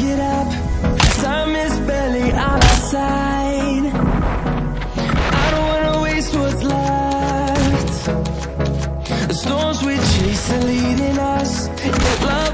گراپی سوچ لوس ویچ ل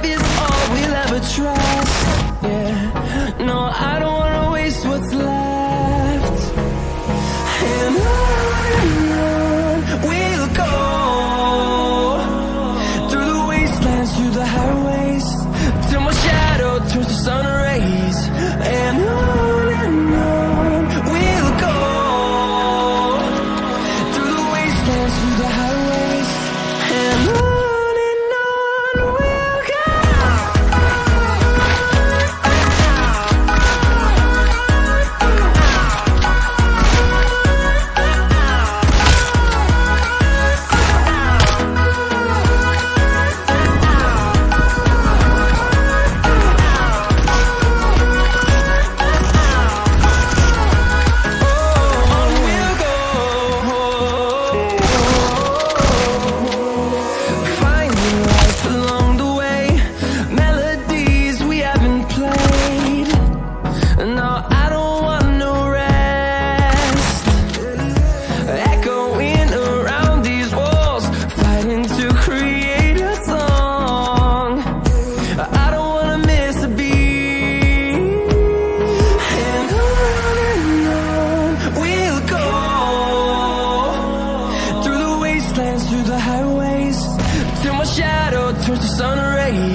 چاروں سن رہی